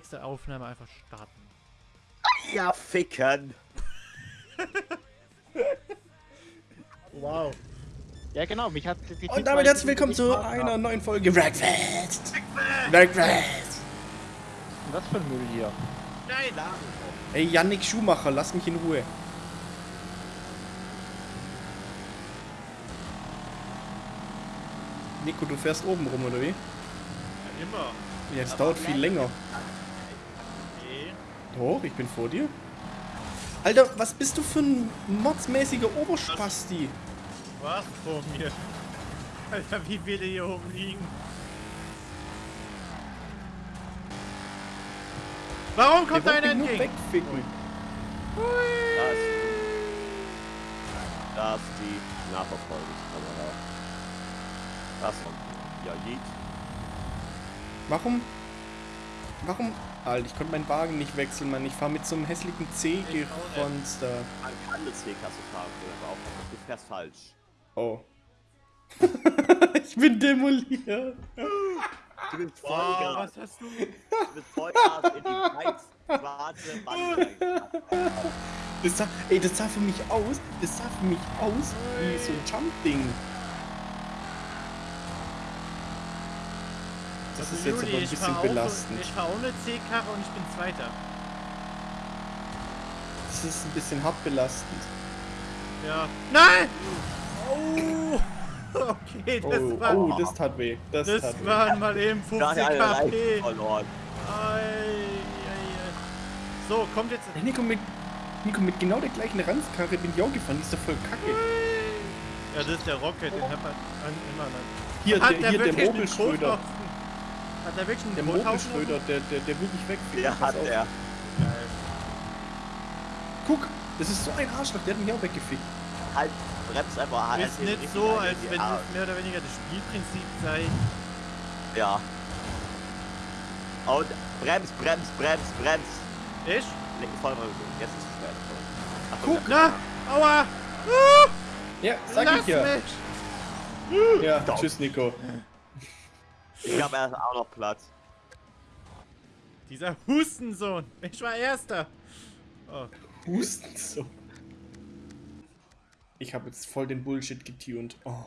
nächste Aufnahme einfach starten. Ja, ficken. Wow. Ja, genau, mich hat die Und damit herzlich willkommen zu einer neuen Folge Wreckfest. Wreckfest. Was für ein Müll hier? Nein! Ey, Yannick Schumacher, lass mich in Ruhe. Nico, du fährst oben rum, oder wie? Ja, immer. Ja, das dauert viel länger. Doch, ich bin vor dir. Alter, was bist du für ein modsmäßiger Oberspasti? Was vor mir? Alter, wie viele hier oben liegen. Warum kommt Der einer entgegen? wegficken. Das, das ist die Nachverfolgungskamera. Das kommt. Ja, Jeet. Warum? Warum? Alter, ich konnte meinen Wagen nicht wechseln, Mann. Ich fahre mit so einem hässlichen C-Gefonster. Man kann eine C-Klasse fahren, aber auch du fährst falsch. Oh. ich bin demoliert. Du bist Wow, Vollgas, was hast du? du bist Vollgas in die weiß schwarze Wand. Das sah, ey, das sah für mich aus, das sah für mich aus wie so ein Jump-Ding. Das ist jetzt aber ein ich bisschen fahr auch- belastend. Ich fahre ohne C-Karre und ich bin Zweiter. Das ist ein bisschen hart belastend. Ja. Nein! Oh! Okay, das Oh, war. oh, das tat weh. Das, das tat weh. waren mal eben 50 Da hat er eine KP. Verloren. So, kommt jetzt. Nico, mit, Nico, mit genau der gleichen Ranzkarre bin ich auch gefahren. Die ist doch voll kacke. Ja, das ist der Rocket, den hat man an, immer noch. Hier, Hat der, hier der wirklich einen Mogelschröder. Hat der wirklich einen Der Kothaufen? Mogelschröder, der, der, der will dich wegficken. Der hat er. Geil. Guck, das ist so ein Arschloch, der hat mich auch weggefickt. Halt, bremst einfach halt. Ist nicht so, als wenn das mehr oder weniger das Spielprinzip sei. Ja. Und bremst, bremst, bremst, bremst. Ich? Voll mal. Jetzt ist es schwer. Achtung, Guck. Na, aua! Uh, Ja, sag lass ich ja. mich! Ja, Doch. tschüss, Nico. Ich habe erst auch noch Platz. Dieser Hustensohn. Ich war Erster. Oh, Husten so. Ich habe jetzt voll den Bullshit getuned. Oh.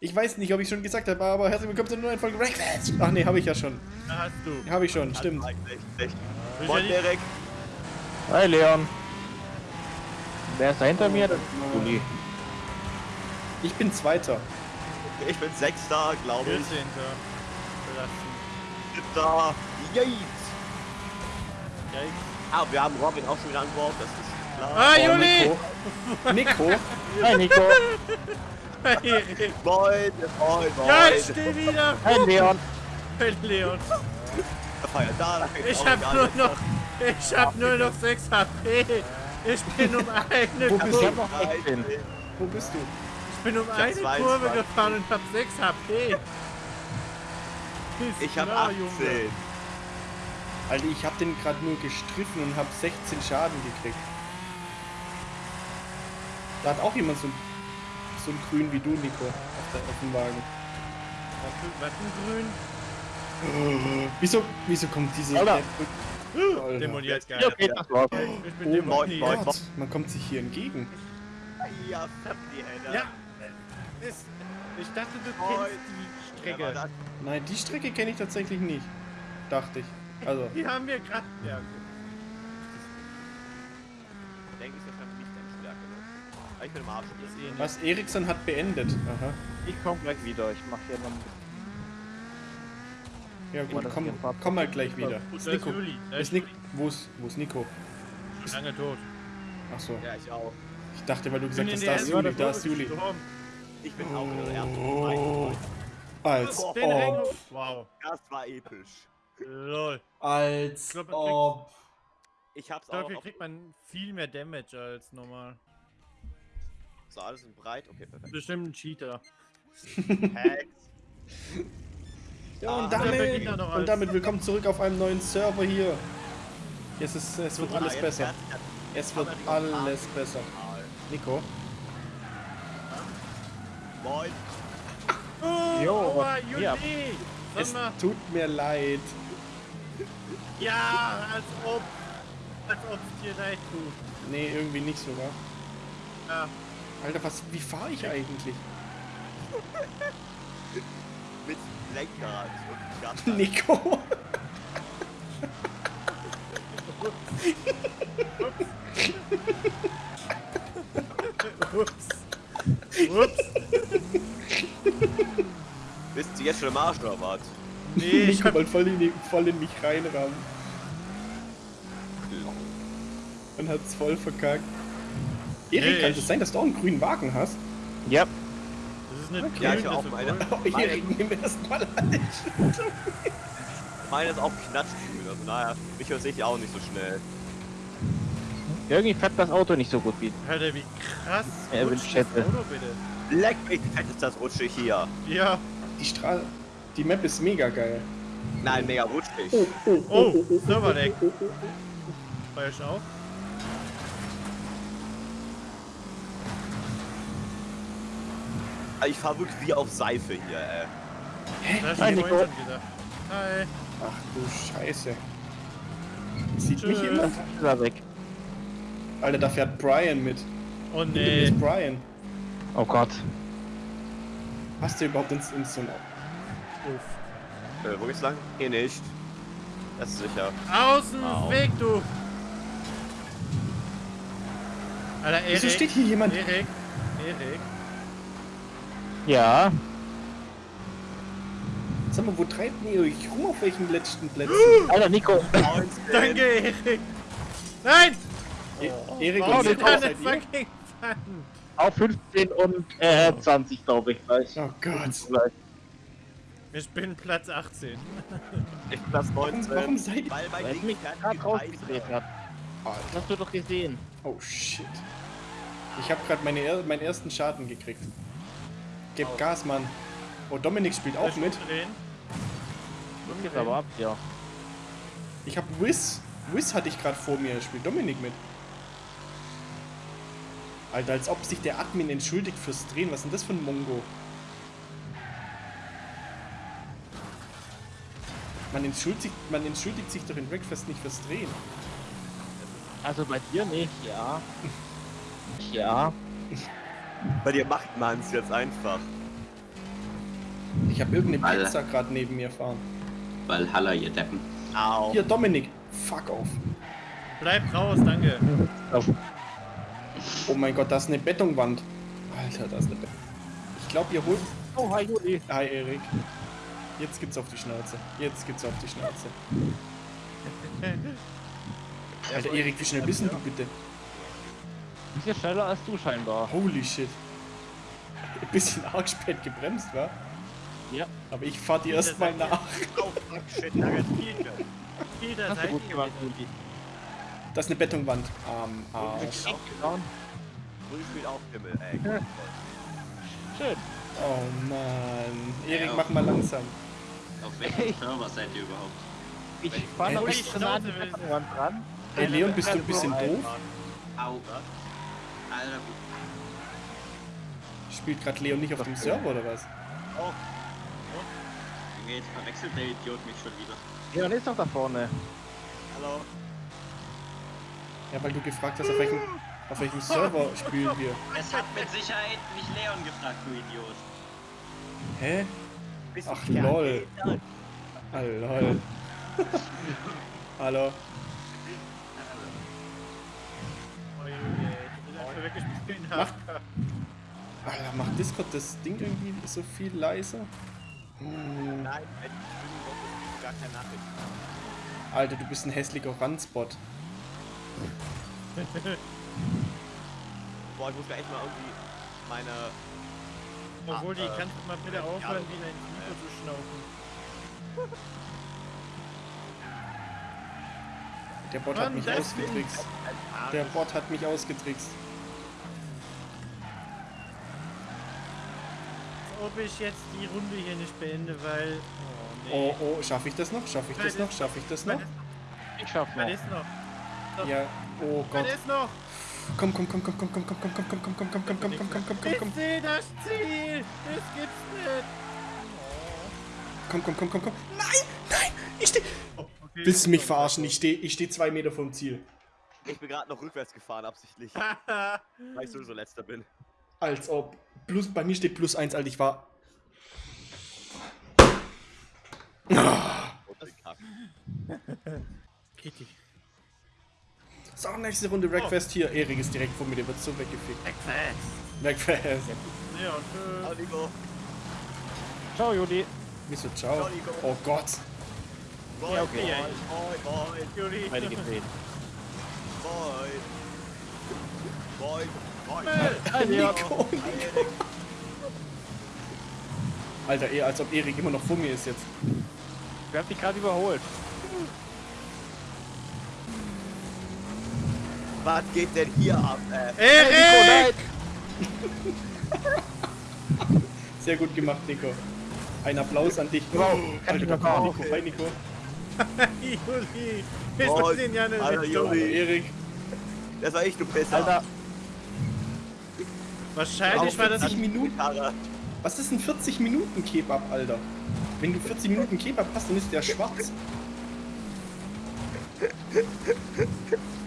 Ich weiß nicht, ob ich schon gesagt habe, aber herzlich willkommen zu einer neuen Folge Breakfast. Ach nee, habe ich ja schon. da hast du. Habe ich schon, stimmt. Moin, Derek. Hi, Leon. Wer ist da hinter mir? Das ist Juli. Ich bin Zweiter. Ich bin Sechster, glaube ich. 14. Belastend. Siebter. Yeet. Yikes. Ah, wir haben Robin auch schon wieder an Bord, das ist klar. Ah, Oh, Juli! Nico. Nico. Hi, Nico. Hey, Moin, moin, moin. ja, ich steh wieder! Hi, Leon. Hey, Leon. Ich hab nur noch. Ich hab nur noch 6 HP. Ich bin um eine Wo bist Ich du? hab noch 16. Wo bist du? Ich bin um hab eine 22. Kurve gefahren und hab 6 HP. Ist Ich hab klar, 18. Junge. Alter, ich habe den gerade nur gestriffen und habe 16 Schaden gekriegt. Da hat auch jemand so ein, so ein Grün wie du, Nico, auf, der, auf dem Wagen. Was für grün? Wieso, wieso kommt diese... Alter. Alter. Demoliert Hier geil. geht das los. Ich bin Oh. Gott, man kommt sich hier entgegen. Ja, die Hände. Ja. Ist, ich dachte, du kennst die Strecke. das? Nein, die Strecke kenne ich tatsächlich nicht. Dachte ich. Also, Die haben wir gerade. Ja, okay. Denke ich, ist wahrscheinlich nicht deine Stärke, ne? Aber Ich bin im Arsch. Eh was Eriksson hat beendet. Aha. Ich komm gleich wieder. Ich mach hier noch Ja gut, komm, komm mal gleich wieder. Gut, Ist Nico. Ist ist Nico. Wo ist, wo ist Nico? Lange tot. Ach so. Ja, ich auch. Ich dachte, weil du gesagt hast, da ist Juli, da ist Juli. gestorben. Ich bin auch in der ersten Oh. Als ob. Wow. Das war episch. Lol. Als Ich glaub, ob. Ich hab's auch Dafür auf... kriegt man viel mehr Damage als normal. So, alles in breit. Okay, perfekt. Bestimmt ein Cheater. Hacks. Ja, und Ah, damit, und damit willkommen zurück auf einem neuen Server hier. Es, ist, es wird alles jetzt besser. er Es wird alles besser. Nico? Moin. Ja, Jo, ja. Es tut mir leid. ja, als ob, als ob es dir leid tut. Nee, irgendwie nicht so, wa? Ja, Alter, was, wie fahre ich eigentlich? Mit Lenkrad und Gas. Nico. ups. Ups. Bist du jetzt schon im Arsch oder was? Nee, ich hab, wollte voll in, die- voll in mich reinrammen und hat's voll verkackt. Erik, Nee, kann ich- es sein, dass du auch einen grünen Wagen hast? Ja, das ist nicht Ja, grün, ich auch meine. Oh, Erik, nimm erstmal an. Meine ist auch knatschgrün, also naja, mich hört sich auch nicht so schnell. irgendwie fährt das Auto nicht so gut wie. Alter, wie krass Ja, Auto bitte. Leck mich, fett ist das rutschig hier. Ja. Die Straße. Die Map ist mega geil. Nein, mega rutschig. Oh, Serverdeck. Feuer ich auf? Ich fahr wirklich wie auf Seife hier, ey. Hab ich Nico. Hi. Ach du Scheiße. Sieht mich jemand? Er weg. Alter, da fährt Brian mit. Oh nee. ist Brian. Oh Gott. Hast du überhaupt ins, ins so Uff. Äh, wo geht's lang? Hier nicht. Das ist sicher. Außen Au. Weg, du! Alter, Erik. Wieso steht hier jemand? Erik. Erik. Ja, Sag mal, wo treibt ihr euch rum auf welchen letzten Plätzen? Alter Nico. Danke, Erik. Nein! E Erik Warum und sind ihr? fucking Pfannen? Auf 15 und äh, 20, glaube ich, gleich. Oh Gott. Gleich. Ich bin Platz 18. Ich Platz Warum, 19. warum seid Weil ich mich gerade rausgedreht. Alter. Das hast du doch gesehen. Oh shit. Ich habe gerade meine er meinen ersten Schaden gekriegt. Gib Au. Gas, Mann. Oh, Dominik spielt auch mit. Drehen. Das geht aber ab, ja. Ich habe Wiz. Wiz hatte ich gerade vor mir. Spielt Dominik mit. Alter, als ob sich der Admin entschuldigt fürs Drehen. Was ist denn das für ein Mongo? Man entschuldigt, man entschuldigt sich doch in Breakfast nicht fürs Drehen. Also bei dir nicht, ja. Ja. Bei dir macht man's jetzt einfach. Ich habe irgendeine Alter. Pizza gerade neben mir fahren. Valhalla, ihr Deppen. Au. Hier, Dominik. Fuck off. Bleib raus, danke. Auf. Oh mein Gott, da ist eine Betonwand. Alter, da ist eine Beton. Ich glaube, ihr holt. Oh, hi Juli. Hi, Erik. Jetzt gibt's auf die Schnauze. Jetzt gibt's auf die Schnauze. Alter, Erik, wie schnell bist denn du bitte? Bisschen schneller als du scheinbar. Holy shit. Ein bisschen arg spät gebremst, wa? Ja. Aber ich fahr dir erstmal nach. Oh, fuck, shit, danke. Peter, Hast du seid gut Das ist eine Betonwand. Am Arsch. Grün spielt auch Himmel, ey. Schön. Oh Mann. Erik, Ja. mach mal langsam. Auf welchem Server seid ihr überhaupt? Ich fahre noch nicht an die Betonwand dran. Hey Leon, bist du ein bisschen doof? Au. Alter, Spielt gerade Leon nicht auf dem Server oder was? Junge, jetzt verwechselt der Idiot mich schon wieder. Leon ist doch da vorne. Hallo. Ja, weil du gefragt hast, auf welchem, auf welchem Server spielen wir. Es hat mit Sicherheit nicht Leon gefragt, du Idiot. Hä? Bist Ach, lol. Ah, lol. Hallo. Junge, ich bin einfach wirklich spielen Mach- AFK. Alter, macht Discord das Ding irgendwie so viel leiser? Hm. Nein, gar keine Nachricht. Alter, du bist ein hässlicher Randspot. Boah, ich muss mir echt mal irgendwie meine. Obwohl, die äh, kannst du mal bitte aufhören, wie dein Mikro zu schnaufen. Der Bot hat Mann, mich das ausgetrickst. Der Bot hat mich ausgetrickst. Ob ich jetzt die Runde hier nicht beende, weil. Oh, Oh, nee. oh, schaffe ich das noch? Schaffe ich das noch? Schaffe ich das noch? Ich schaff Was noch. Ja, oh Gott. ist noch? Komm, komm, komm, komm, komm, komm, komm, komm, komm, komm, komm, komm, komm, komm, komm, komm, komm, komm, komm, Ich sehe das Ziel! Das gibt's nicht! Komm, komm, komm, komm, komm. Nein, nein, ich steh. Okay, Willst du mich verarschen? Ich stehe ich steh zwei Meter vom Ziel. Ich bin gerade noch rückwärts gefahren, absichtlich. weil ich sowieso letzter bin. Als ob. Plus, bei mir steht plus eins, Alter. Ich war. Kack. Kitty. So, nächste Runde Wreckfest hier. Erik ist direkt vor mir, der wird so weggefickt. Breakfast. Wreckfest. Ja, tschüss. Ciao, Nico. Ciao, Juli. Wieso, ciao. Ciao, Nico. Oh Gott. Ja, okay. moin, moin, Juli. Beide gedreht. moin. Moin, moin. Hi. Nico, Nico. Alter, eher als ob Erik immer noch vor mir ist jetzt. Wer hat dich gerade überholt? Was geht denn hier ab? Äh, Erik! Sehr gut gemacht, Nico. Ein Applaus an dich. Wow. Alter, da kommt Nico. Hi, Nico. Juli. Wir Moin. sind ja eine Alter, Richtung. Juli. Erik. das war echt du besser. Alter, Wahrscheinlich war das 40 Minuten. Was ist ein 40 Minuten Kebab, Alter? Wenn du 40 Minuten Kebab hast, dann ist der schwarz.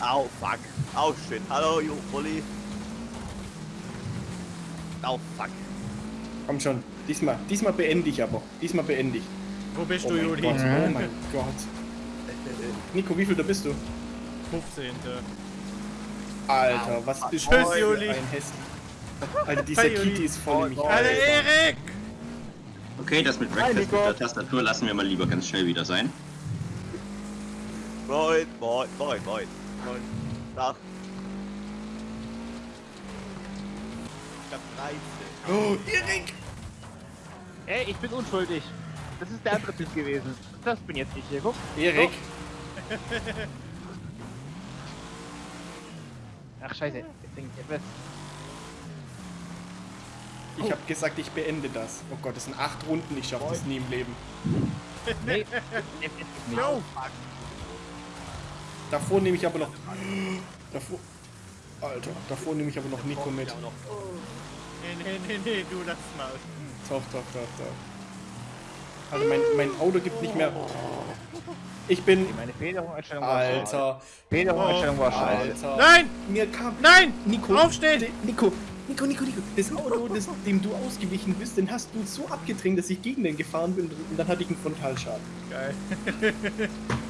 Au, fuck. Au, shit. Hallo, Jo, Bulli. Au, fuck. Komm schon. Diesmal, diesmal beende ich aber. Diesmal beende ich. Wo bist Oh du, Juli? Gott, oh mein Gott. Nico, wie viel da bist du? 15. Alter, was bist Tschüss, du für Juli. ein Hässlich. Alter, dieser. Kitty ist voll in mich. Alter, Erik! Okay, das mit Breakfast mit der Tastatur lassen wir mal lieber ganz schnell wieder sein. Moin, moin, moin, moin. Moin. Tag. Ich hab 13. Oh, Erik! ey, ich bin unschuldig. Das ist der andere Typ gewesen. Das bin jetzt ich hier, guck. Erik! Ach, scheiße. Jetzt denk ich etwas. Ich hab gesagt, ich beende das. Oh Gott, das sind acht Runden, ich schaff das nie im Leben. Nee. Jo! Davor nehme ich aber noch. Davor. Alter, davor nehme ich aber noch Nico mit. Nee, nee, nee, nee, du lass mal. Doch, doch, doch, doch. Also mein, mein Auto gibt nicht mehr. Ich bin. Meine war scheiße. Alter, Federung-Einstellung war scheiße. Alter. Nein! Mir kam. Nein! Nico, Aufstehen! Nico, Nico, Nico, Nico. Das Auto, das, dem du ausgewichen bist, den hast du so abgedrängt, dass ich gegen den gefahren bin und dann hatte ich einen Frontalschaden. Geil.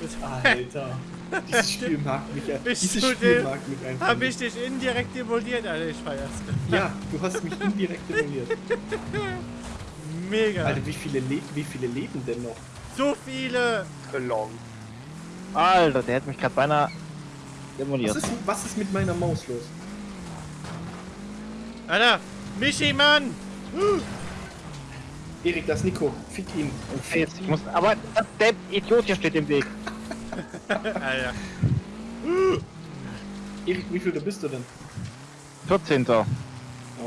Alter. Dieses Spiel mag mich ja. Bist Dieses Spiel mag mich einfach. Hab ich dich indirekt demoliert, Alter, ich feier's. Ja, du hast mich indirekt demoliert. Mega. Alter, wie viele, Le wie viele leben denn noch? So viele! Gelong. Alter, der hat mich gerade beinahe Was demoliert. ist, was ist mit meiner Maus los? Alter! Michi, Mann! Erik, das ist Nico. Fick ihn. Okay, jetzt, ich muss, aber der Idiot hier steht im Weg. Alter. Erik, wie viel da bist du denn? 14. Oh,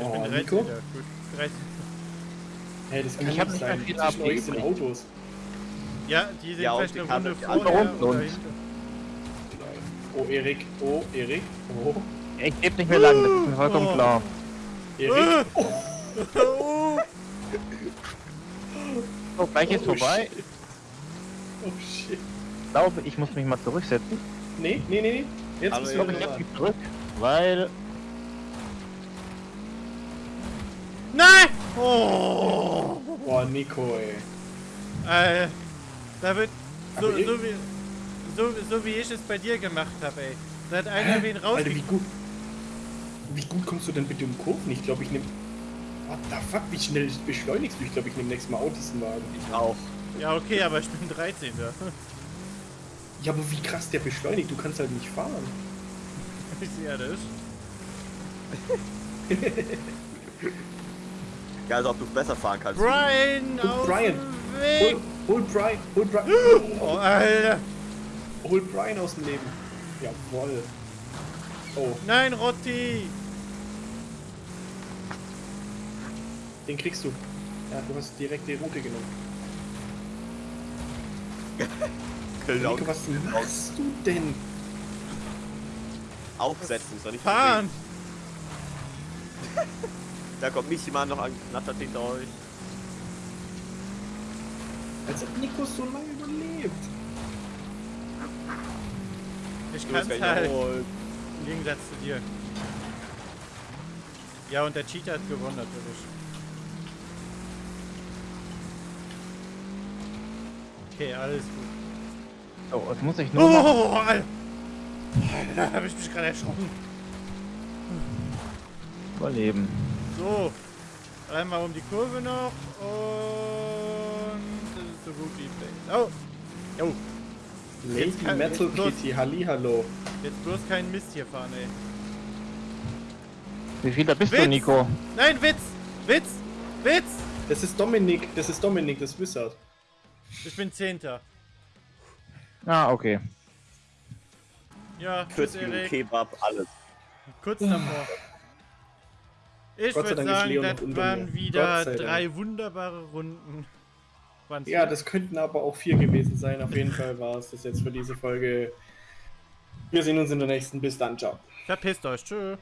Ich bin 13. Nico? Gut. 13. Hey, das kann Ich hab nicht nicht mehr sein. viel Zwischen euch sind. Autos. Ja, die sind Ja, vielleicht die eine Karte- Runde und- hinter. Oh, Erik. Oh, Erik. Oh, Ich lebe nicht mehr lang, das ist mir vollkommen Oh. klar. Erik. Oh, So, gleich ist Oh, vorbei. shit. oh shit. Ich glaube, ich muss mich mal zurücksetzen. Nee, nee, nee, nee. Jetzt bist Ich glaube, ich mich zurück, weil Nein! Oh! Boah, Nico, ey. Äh, da wird so, so, wie, so, so wie ich es bei dir gemacht habe, ey. Da hat einer wen Alter, rausge... wie gut. Wie gut kommst du denn bitte um Kurven? Ich glaube, ich nehme. What the fuck, wie schnell beschleunigst du? Ich glaube, ich nehme nächstes Mal auch diesen Wagen. Ich auch. Ja, okay, aber ich bin 13. Ja, aber wie krass der beschleunigt, du kannst halt nicht fahren. Ich sehe das. Ja, als ob du besser fahren kannst. Brian! Brian. Hol, Weg! hol Brian, hol Brian. Oh, Alter! Hol Brian aus dem Leben. Jawoll. Oh, Nein, Rotti! Den kriegst du. Ja, du hast direkt die Route genommen. Nico, was machst du denn? Aufsetzen, soll ich Fahren! Da kommt mich jemand noch angeknattert hinter euch. Als ob Nico so lange überlebt. Ich kann's gleich halt. Im Gegensatz zu dir. Ja, und der Cheater hat gewonnen natürlich. Okay, alles gut. Oh, jetzt muss ich nur noch... Oh, Alter! Da habe ich mich gerade erschrocken. überleben. So, einmal um die Kurve noch und das ist so gut wie. Oh! Oh, Lady kann- Metal. Kitty, Hallihallo. jetzt bloß keinen Mist hier fahren, ey. Wie viel da bist du, Witz! Nico? Nein, Witz! Witz! Witz! Das ist Dominik, das ist Dominik, das Wizard. Ich bin Zehnter. Ah, okay. Ja, tschüss, 40 Minuten Erik. Kebab, alles. Kurz davor. Ich würde sagen, das waren wieder Dank. drei wunderbare Runden. Waren's Ja, das könnten aber auch vier gewesen sein. Auf jeden Fall war es das jetzt für diese Folge. Wir sehen uns in der nächsten. Bis dann, ciao. Verpisst euch, tschö.